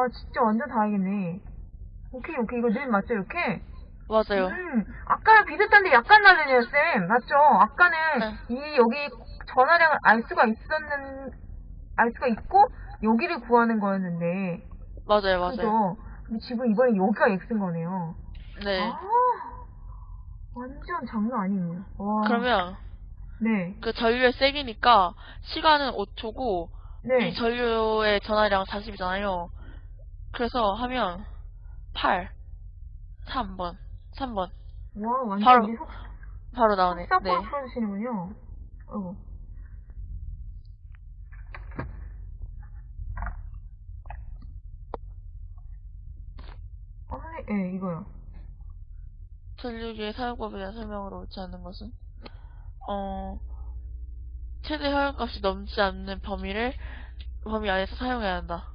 와, 진짜 완전 다행이네. 오케이, 오케이. 이거 늘 맞죠, 이렇게? 맞아요. 음, 아까랑 비슷한데 약간 다르네요, 쌤. 맞죠? 아까는 네. 이, 여기 전화량을 알 수가 있었는, 알 수가 있고, 여기를 구하는 거였는데. 맞아요, 맞아요. 그죠? 근데 지금 이번에 여기가 X인 거네요. 네. 아, 완전 장난 아니네요. 와. 그러면 네. 그 전류의 세기니까 시간은 5초고 네. 이 전류의 전하량 40이잖아요. 그래서 하면 8, 3번, 3번 와, 완전 바로- 속, 바로 나오네. 네. 풀어주시는군요. 아, 선생님, 예, 이거요. 전류기의 사용법에 대한 설명으로 옳지 않은 것은 어 최대 효율값이 넘지 않는 범위를 범위 안에서 사용해야 한다.